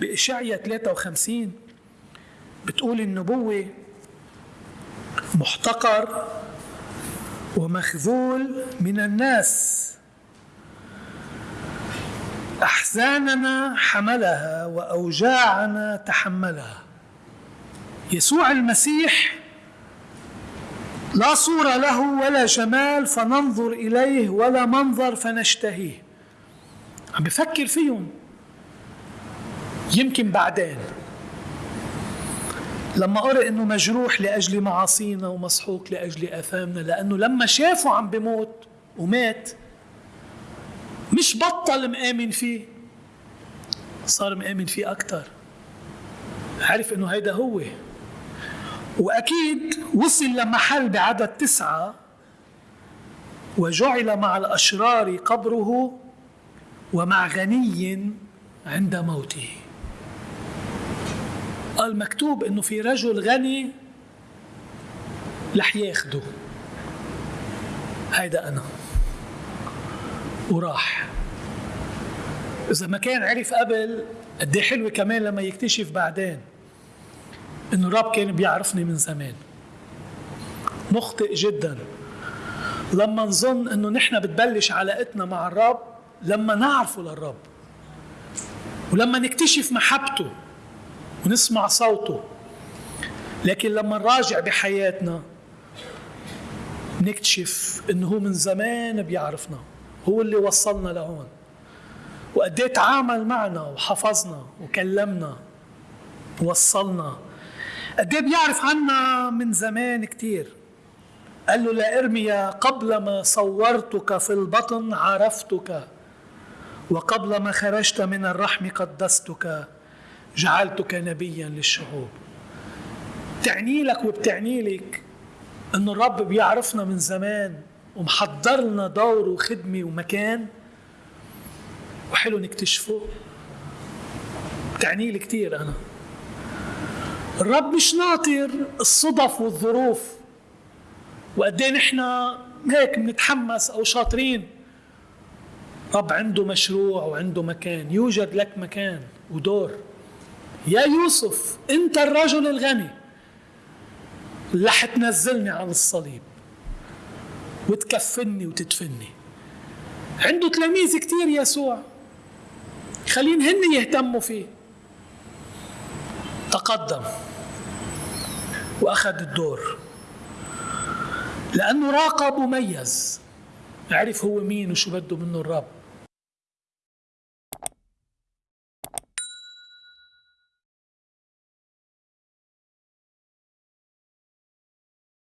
بإشعيا 53 بتقول النبوة محتقر ومخذول من الناس. أحزاننا حملها وأوجاعنا تحملها. يسوع المسيح لا صورة له ولا جمال فننظر إليه ولا منظر فنشتهيه. عم بفكر فيهم. يمكن بعدين. لما قرأ إنه مجروح لأجل معاصينا ومسحوق لأجل آثامنا لأنه لما شافه عم بموت ومات مش بطل مآمن فيه صار مآمن فيه أكتر. عرف إنه هيدا هو. وأكيد وصل لمحل بعدد تسعة وجعل مع الأشرار قبره ومع غني عند موته. قال مكتوب إنه في رجل غني رح ياخده. هيدا أنا. وراح. إذا ما كان عرف قبل قد حلوة كمان لما يكتشف بعدين إنه الرب كان بيعرفني من زمان. مخطئ جدا. لما نظن إنه نحن بتبلش علاقتنا مع الرب لما نعرفه للرب. ولما نكتشف محبته. ونسمع صوته. لكن لما نراجع بحياتنا نكتشف انه هو من زمان بيعرفنا. هو اللي وصلنا لهون. وقد إيه تعامل معنا وحفظنا وكلمنا. ووصلنا قد إيه بيعرف عنا من زمان كتير. قال له لإرميا قبل ما صورتك في البطن عرفتك. وقبل ما خرجت من الرحم قدستك. جعلتك نبيا للشعوب. تعني لك وبتعني لك انه الرب بيعرفنا من زمان ومحضر لنا دور وخدمة ومكان وحلو نكتشفه. تعني لي كثير أنا. الرب مش ناطر الصدف والظروف. وقد إيه نحن هيك بنتحمس أو شاطرين. رب عنده مشروع وعنده مكان. يوجد لك مكان ودور. يا يوسف أنت الرجل الغني. اللي حتنزلني عن الصليب. وتكفني وتدفني. عنده تلاميذ كتير يسوع. خلين هن يهتموا فيه. تقدم. وأخذ الدور. لأنه راقب وميز عرف هو مين وشو بده منه الرب.